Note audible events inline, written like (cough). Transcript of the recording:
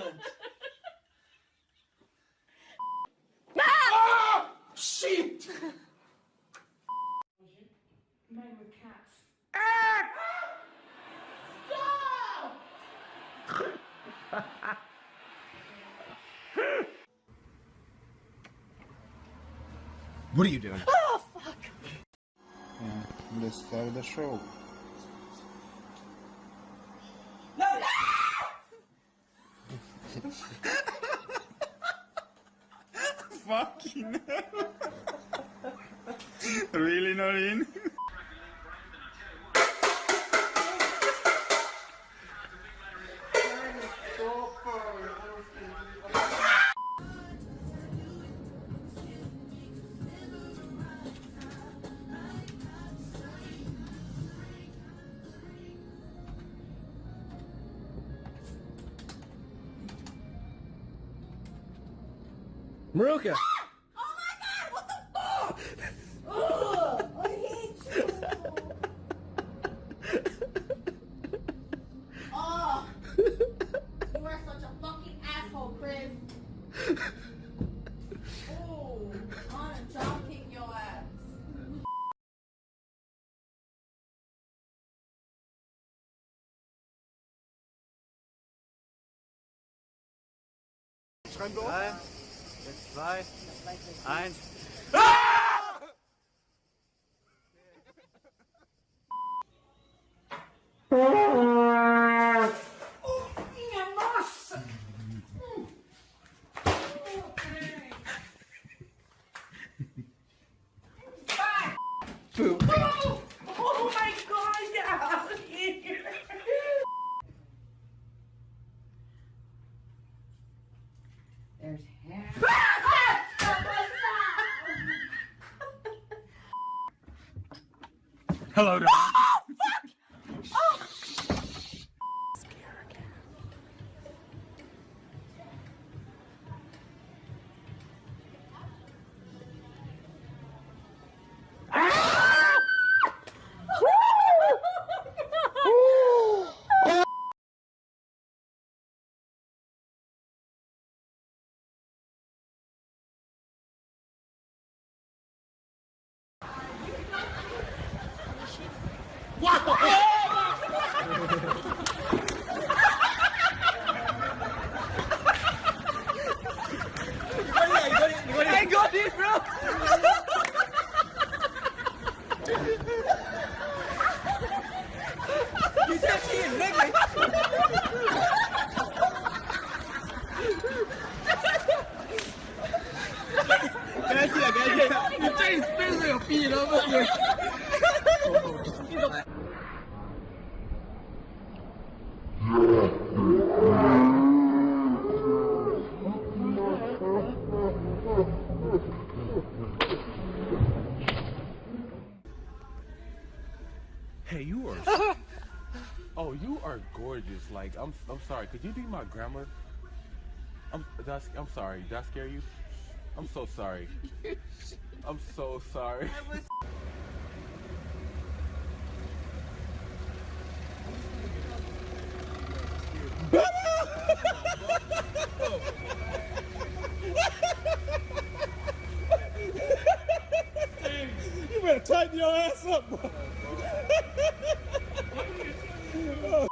excellent. ah! Shit! Men with cats. What are you doing? Yeah, let's start the show. (laughs) Fucking hell. (laughs) really, Noreen? (laughs) Maruka! Oh, my god, what the fuck? Ugh, I hate you oh, you are such a fucking asshole, Chris. Oh, I wanna drop kick your ass. Drei, jetzt zwei, eins. Oh out of here! There's hair. Hello, Don. Space your feet, Hey, you are. (laughs) oh, you are gorgeous. Like, I'm. I'm sorry. Could you be my grandma? I'm. That's, I'm sorry. Did I scare you? I'm so sorry. (laughs) I'm so sorry. you better tighten your ass up, bro. (laughs) Oh.